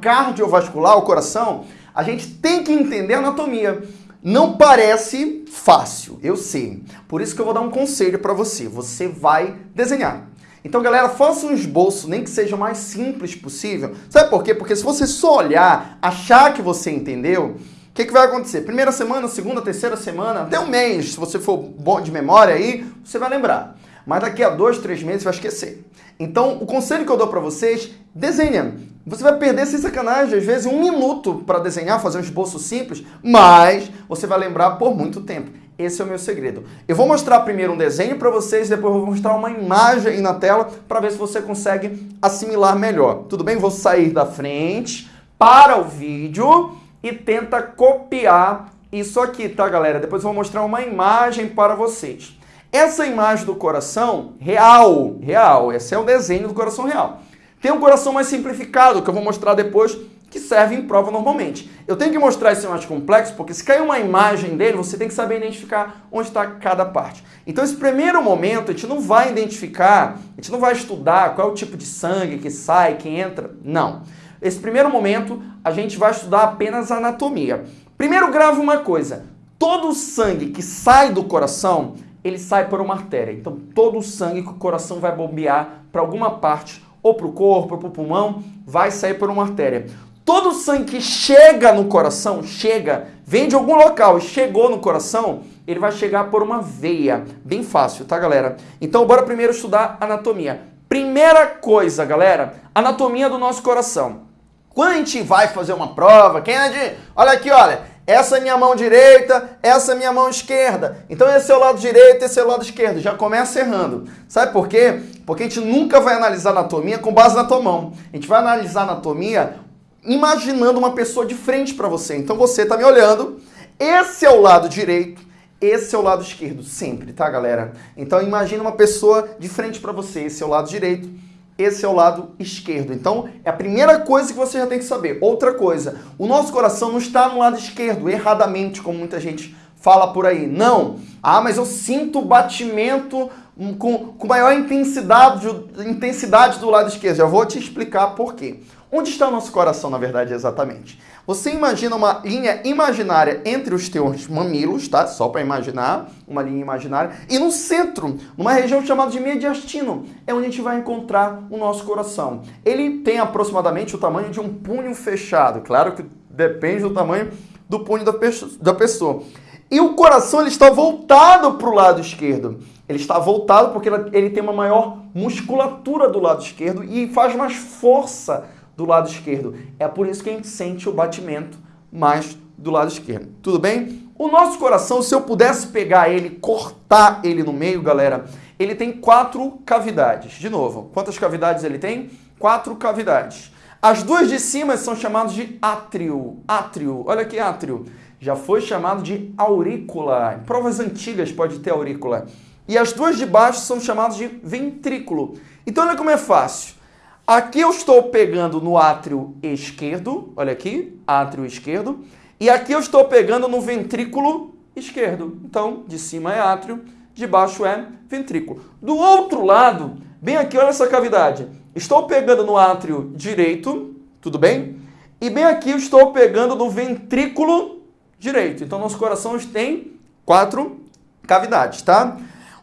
cardiovascular, o coração, a gente tem que entender a anatomia. Não parece fácil, eu sei. Por isso que eu vou dar um conselho para você. Você vai desenhar. Então, galera, faça um esboço, nem que seja o mais simples possível. Sabe por quê? Porque se você só olhar, achar que você entendeu, o que, que vai acontecer? Primeira semana, segunda, terceira semana, até um mês, se você for bom de memória aí, você vai lembrar. Mas daqui a dois, três meses vai esquecer. Então, o conselho que eu dou para vocês, desenha. Você vai perder sem sacanagem, às vezes, um minuto para desenhar, fazer um esboço simples, mas você vai lembrar por muito tempo. Esse é o meu segredo. Eu vou mostrar primeiro um desenho para vocês, depois vou mostrar uma imagem na tela para ver se você consegue assimilar melhor. Tudo bem? Vou sair da frente, para o vídeo e tenta copiar isso aqui, tá, galera? Depois eu vou mostrar uma imagem para vocês. Essa imagem do coração real, real, esse é o desenho do coração real. Tem um coração mais simplificado, que eu vou mostrar depois, que serve em prova normalmente. Eu tenho que mostrar esse mais complexo, porque se cair uma imagem dele, você tem que saber identificar onde está cada parte. Então, esse primeiro momento, a gente não vai identificar, a gente não vai estudar qual é o tipo de sangue que sai, que entra, não. Esse primeiro momento, a gente vai estudar apenas anatomia. Primeiro, grave uma coisa. Todo o sangue que sai do coração, ele sai por uma artéria. Então, todo o sangue que o coração vai bombear para alguma parte ou para o corpo, ou para o pulmão, vai sair por uma artéria. Todo o sangue que chega no coração, chega, vem de algum local e chegou no coração, ele vai chegar por uma veia. Bem fácil, tá, galera? Então, bora primeiro estudar anatomia. Primeira coisa, galera, anatomia do nosso coração. Quando a gente vai fazer uma prova, quem é de... Olha aqui, olha. Essa é minha mão direita, essa é minha mão esquerda. Então esse é o lado direito, esse é o lado esquerdo. Já começa errando. Sabe por quê? Porque a gente nunca vai analisar anatomia com base na tua mão. A gente vai analisar anatomia imaginando uma pessoa de frente para você. Então você está me olhando, esse é o lado direito, esse é o lado esquerdo, sempre, tá, galera? Então imagina uma pessoa de frente para você, esse é o lado direito, esse é o lado esquerdo. Então, é a primeira coisa que você já tem que saber. Outra coisa, o nosso coração não está no lado esquerdo, erradamente, como muita gente fala por aí. Não. Ah, mas eu sinto batimento com, com maior intensidade, intensidade do lado esquerdo. Já vou te explicar por quê. Onde está o nosso coração, na verdade, exatamente? Você imagina uma linha imaginária entre os teus mamilos, tá? Só para imaginar, uma linha imaginária. E no centro, numa região chamada de mediastino, é onde a gente vai encontrar o nosso coração. Ele tem aproximadamente o tamanho de um punho fechado. Claro que depende do tamanho do punho da pessoa. E o coração ele está voltado para o lado esquerdo. Ele está voltado porque ele tem uma maior musculatura do lado esquerdo e faz mais força do lado esquerdo. É por isso que a gente sente o batimento mais do lado esquerdo. Tudo bem? O nosso coração, se eu pudesse pegar ele, cortar ele no meio, galera, ele tem quatro cavidades. De novo, quantas cavidades ele tem? Quatro cavidades. As duas de cima são chamadas de átrio. Átrio, olha aqui átrio. Já foi chamado de aurícula. Em provas antigas pode ter aurícula. E as duas de baixo são chamadas de ventrículo. Então olha como é fácil. Aqui eu estou pegando no átrio esquerdo, olha aqui, átrio esquerdo, e aqui eu estou pegando no ventrículo esquerdo. Então, de cima é átrio, de baixo é ventrículo. Do outro lado, bem aqui, olha essa cavidade. Estou pegando no átrio direito, tudo bem? E bem aqui eu estou pegando no ventrículo direito. Então, nosso coração tem quatro cavidades, tá?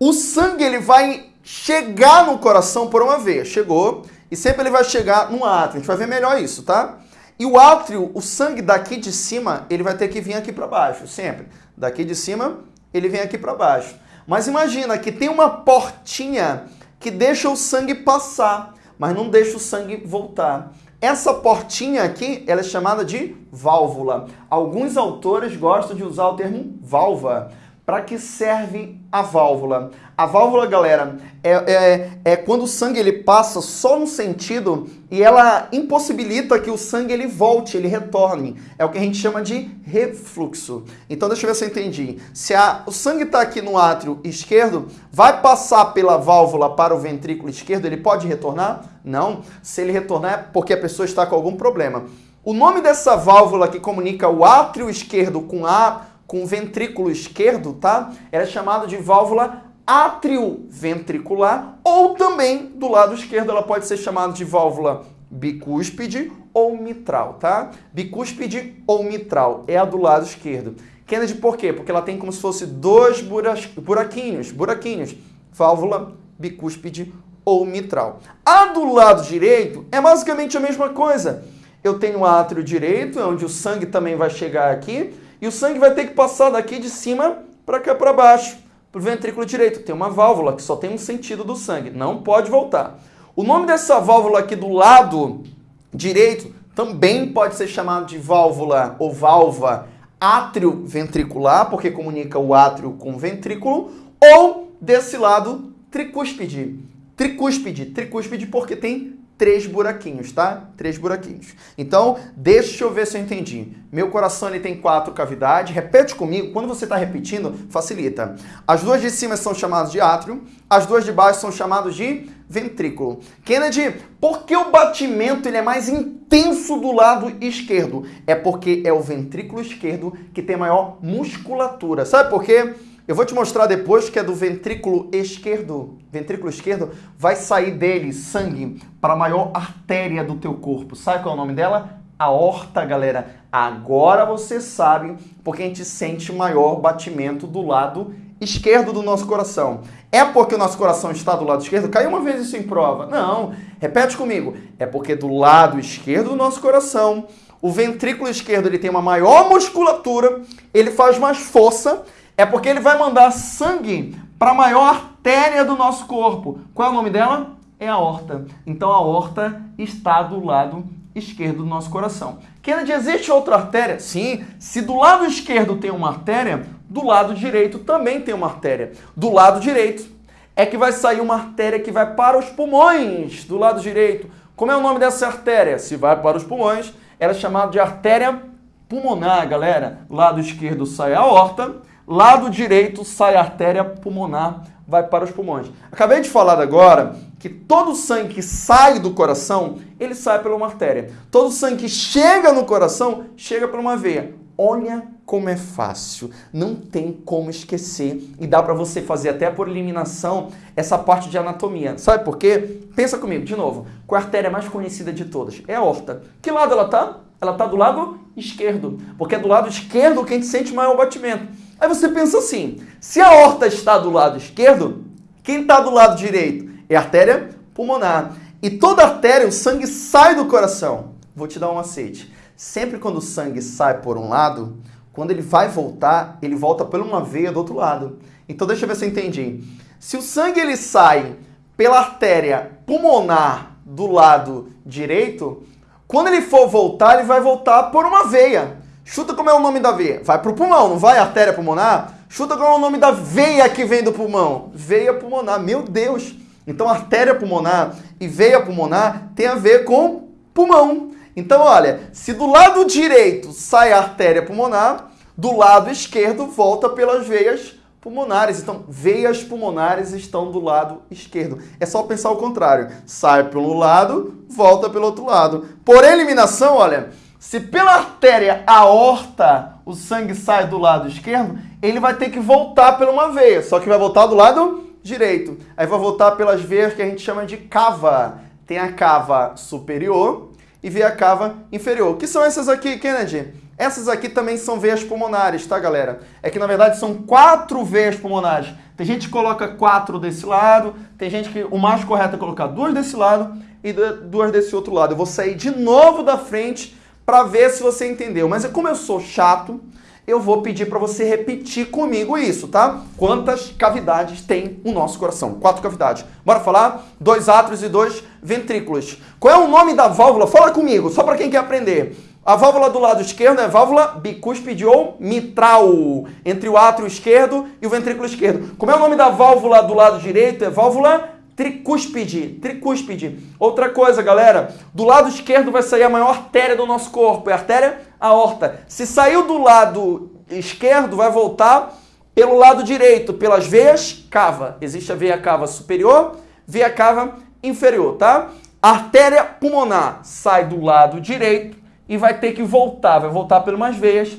O sangue ele vai chegar no coração por uma veia. Chegou, e sempre ele vai chegar no átrio. A gente vai ver melhor isso, tá? E o átrio, o sangue daqui de cima, ele vai ter que vir aqui para baixo, sempre. Daqui de cima, ele vem aqui para baixo. Mas imagina que tem uma portinha que deixa o sangue passar, mas não deixa o sangue voltar. Essa portinha aqui, ela é chamada de válvula. Alguns autores gostam de usar o termo válvula. Para que serve a válvula? A válvula, galera, é, é, é, quando o sangue ele passa só no sentido e ela impossibilita que o sangue ele volte, ele retorne. É o que a gente chama de refluxo. Então deixa eu ver se eu entendi. Se a, o sangue está aqui no átrio esquerdo, vai passar pela válvula para o ventrículo esquerdo, ele pode retornar? Não. Se ele retornar é porque a pessoa está com algum problema. O nome dessa válvula que comunica o átrio esquerdo com a com o ventrículo esquerdo, tá? Era chamado de válvula atrioventricular ou também do lado esquerdo ela pode ser chamada de válvula bicúspide ou mitral, tá? Bicúspide ou mitral é a do lado esquerdo. Kennedy por quê? Porque ela tem como se fosse dois buraquinhos, buraquinhos. Válvula bicúspide ou mitral. A do lado direito é basicamente a mesma coisa. Eu tenho o átrio direito, onde o sangue também vai chegar aqui, e o sangue vai ter que passar daqui de cima para cá para baixo, para o ventrículo direito. Tem uma válvula que só tem um sentido do sangue, não pode voltar. O nome dessa válvula aqui do lado direito também pode ser chamado de válvula ou válvula átrio ventricular, porque comunica o átrio com o ventrículo, ou desse lado tricúspide. Tricúspide, tricúspide porque tem três buraquinhos, tá? Três buraquinhos. Então, deixa eu ver se eu entendi. Meu coração ele tem quatro cavidades. Repete comigo. Quando você está repetindo, facilita. As duas de cima são chamadas de átrio. As duas de baixo são chamadas de ventrículo. Kennedy, por que o batimento ele é mais intenso do lado esquerdo? É porque é o ventrículo esquerdo que tem maior musculatura. Sabe por quê? Eu vou te mostrar depois que é do ventrículo esquerdo. Ventrículo esquerdo vai sair dele sangue para a maior artéria do teu corpo. Sabe qual é o nome dela? Aorta, galera. Agora você sabe porque a gente sente maior batimento do lado esquerdo do nosso coração. É porque o nosso coração está do lado esquerdo? Caiu uma vez isso em prova. Não. Repete comigo. É porque do lado esquerdo do nosso coração, o ventrículo esquerdo ele tem uma maior musculatura, ele faz mais força é porque ele vai mandar sangue para a maior artéria do nosso corpo. Qual é o nome dela? É a aorta. Então a aorta está do lado esquerdo do nosso coração. Kennedy, existe outra artéria? Sim. Se do lado esquerdo tem uma artéria, do lado direito também tem uma artéria. Do lado direito é que vai sair uma artéria que vai para os pulmões do lado direito. Como é o nome dessa artéria? Se vai para os pulmões, ela é chamada de artéria pulmonar, galera. Lado esquerdo sai a aorta, lado direito sai a artéria pulmonar, vai para os pulmões. Acabei de falar agora que todo o sangue que sai do coração, ele sai pela uma artéria. Todo o sangue que chega no coração, chega por uma veia. Olha como é fácil, não tem como esquecer e dá para você fazer até por eliminação essa parte de anatomia. Sabe por quê? Pensa comigo, de novo. Qual é a artéria mais conhecida de todas? É a aorta. Que lado ela tá? Ela tá do lado esquerdo, porque é do lado esquerdo que a gente sente maior batimento. Aí você pensa assim: se a horta está do lado esquerdo, quem está do lado direito? É a artéria pulmonar. E toda artéria, o sangue sai do coração. Vou te dar um aceite. Sempre quando o sangue sai por um lado, quando ele vai voltar, ele volta por uma veia do outro lado. Então deixa eu ver se eu entendi. Se o sangue ele sai pela artéria pulmonar do lado direito, quando ele for voltar, ele vai voltar por uma veia. Chuta como é o nome da veia. Vai pro pulmão, não vai? Artéria pulmonar? Chuta como é o nome da veia que vem do pulmão. Veia pulmonar. Meu Deus! Então, artéria pulmonar e veia pulmonar tem a ver com pulmão. Então, olha, se do lado direito sai a artéria pulmonar, do lado esquerdo volta pelas veias pulmonares. Então, veias pulmonares estão do lado esquerdo. É só pensar o contrário. Sai pelo lado, volta pelo outro lado. Por eliminação, olha, se pela artéria aorta o sangue sai do lado esquerdo, ele vai ter que voltar por uma veia, só que vai voltar do lado direito. Aí vai voltar pelas veias que a gente chama de cava. Tem a cava superior e veia cava inferior. Que são essas aqui, Kennedy? Essas aqui também são veias pulmonares, tá, galera? É que, na verdade, são quatro veias pulmonares. Tem gente que coloca quatro desse lado, tem gente que o mais correto é colocar duas desse lado e duas desse outro lado. Eu vou sair de novo da frente para ver se você entendeu. Mas como eu sou chato, eu vou pedir para você repetir comigo isso, tá? Quantas cavidades tem o nosso coração? Quatro cavidades. Bora falar? Dois átrios e dois ventrículos. Qual é o nome da válvula? Fala comigo, só para quem quer aprender. A válvula do lado esquerdo é válvula bicúspide ou mitral, entre o átrio esquerdo e o ventrículo esquerdo. Como é o nome da válvula do lado direito? É válvula tricúspide, tricúspide. Outra coisa, galera, do lado esquerdo vai sair a maior artéria do nosso corpo, é a artéria aorta. Se saiu do lado esquerdo, vai voltar pelo lado direito, pelas veias cava. Existe a veia cava superior, veia cava inferior, tá? A artéria pulmonar sai do lado direito e vai ter que voltar, vai voltar pelas veias,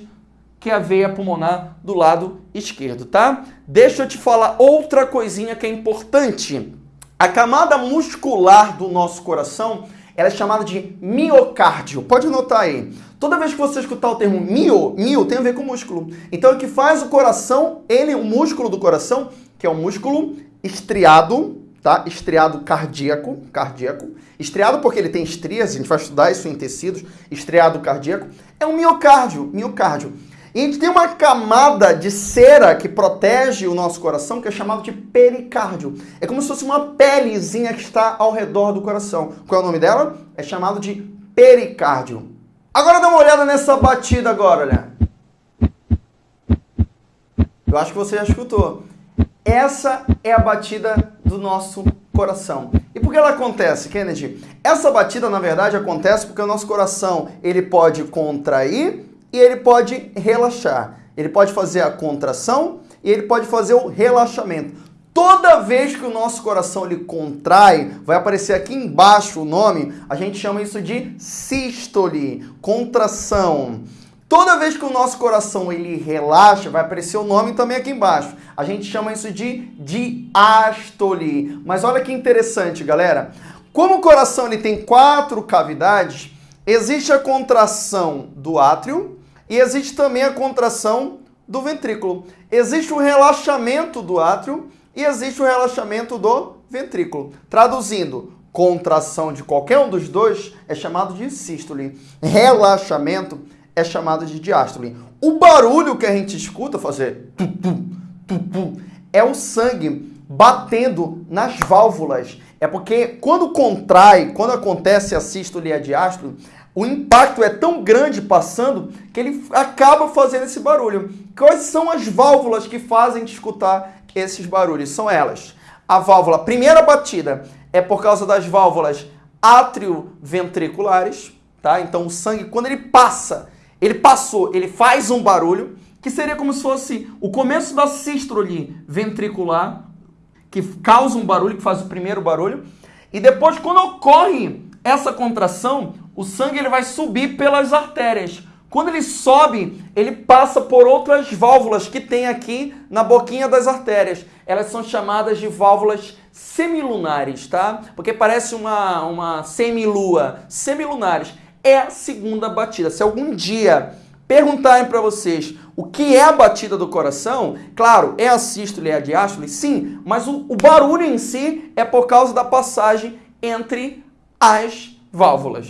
que é a veia pulmonar do lado esquerdo, tá? Deixa eu te falar outra coisinha que é importante. A camada muscular do nosso coração, ela é chamada de miocárdio. Pode anotar aí. Toda vez que você escutar o termo mio, mio tem a ver com músculo. Então, o que faz o coração, ele, o músculo do coração, que é o músculo estriado, tá? Estriado cardíaco, cardíaco. Estriado porque ele tem estrias, a gente vai estudar isso em tecidos. Estriado cardíaco é um miocárdio, miocárdio. E a gente tem uma camada de cera que protege o nosso coração, que é chamado de pericárdio. É como se fosse uma pelezinha que está ao redor do coração. Qual é o nome dela? É chamado de pericárdio. Agora dá uma olhada nessa batida agora, olha. Eu acho que você já escutou. Essa é a batida do nosso coração. E por que ela acontece, Kennedy? Essa batida, na verdade, acontece porque o nosso coração ele pode contrair e ele pode relaxar. Ele pode fazer a contração e ele pode fazer o relaxamento. Toda vez que o nosso coração ele contrai, vai aparecer aqui embaixo o nome, a gente chama isso de sístole, contração. Toda vez que o nosso coração ele relaxa, vai aparecer o nome também aqui embaixo. A gente chama isso de diástole. Mas olha que interessante, galera. Como o coração ele tem quatro cavidades, existe a contração do átrio e existe também a contração do ventrículo. Existe o relaxamento do átrio e existe o relaxamento do ventrículo. Traduzindo, contração de qualquer um dos dois é chamado de sístole. Relaxamento é chamado de diástole. O barulho que a gente escuta fazer tu, tu, tu, tu, é o sangue batendo nas válvulas. É porque quando contrai, quando acontece a sístole e a diástole, o impacto é tão grande passando que ele acaba fazendo esse barulho. Quais são as válvulas que fazem te escutar esses barulhos? São elas. A válvula, primeira batida, é por causa das válvulas atrioventriculares, tá? Então o sangue, quando ele passa ele passou, ele faz um barulho que seria como se fosse o começo da sístole ventricular, que causa um barulho, que faz o primeiro barulho. E depois, quando ocorre essa contração, o sangue ele vai subir pelas artérias. Quando ele sobe, ele passa por outras válvulas que tem aqui na boquinha das artérias. Elas são chamadas de válvulas semilunares, tá? Porque parece uma, uma semilua. Semilunares é a segunda batida. Se algum dia perguntarem para vocês o que é a batida do coração, claro, é a sístole e a diástole, sim, mas o, o barulho em si é por causa da passagem entre as válvulas.